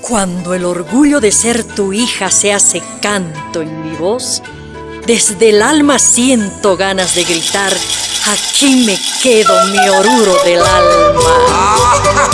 Cuando el orgullo de ser tu hija se hace canto en mi voz, desde el alma siento ganas de gritar, aquí me quedo mi oruro del alma.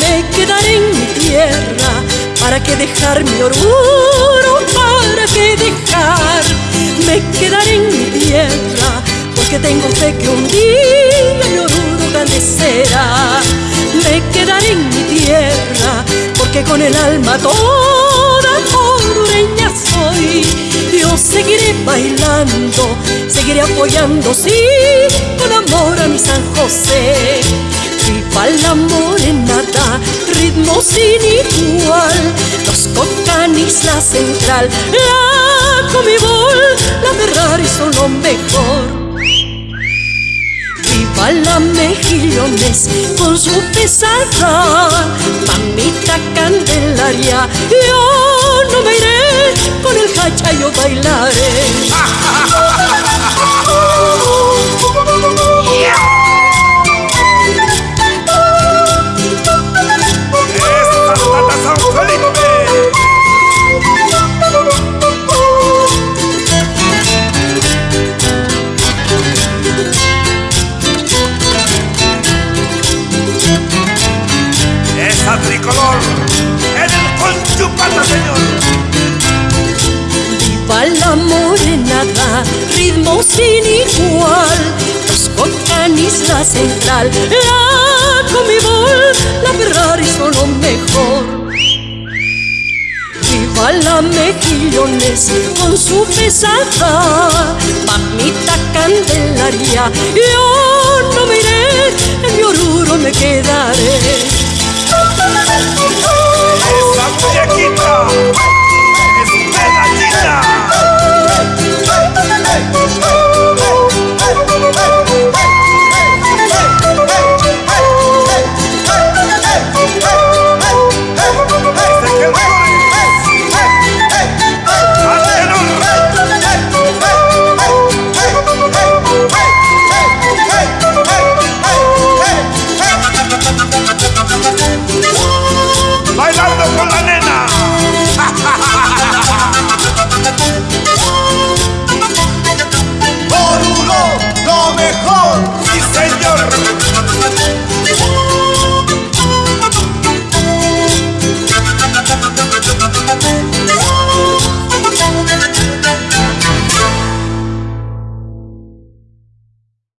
Me quedaré en mi tierra, ¿para que dejar mi orgullo? ¿Para que dejar? Me quedaré en mi tierra, porque tengo fe que un día mi orgullo grande. Me quedaré en mi tierra, porque con el alma toda seguiré apoyando, sí, con amor a mi San José. Viva la morenata, ritmo sin igual, los cocanis, la central, la comibol, la Ferrari son lo mejor. Viva la mejillones con su pesada, mamita candelaria, yo bailaré. Tricolor en el conchupata, la morenada, ritmo sin igual. Los cocanis, la central, la comibol, la Ferrari son lo mejor. Viva la mejillones con su pesada, mamita candelaria, yo no me iré, en mi oruro me quedaré.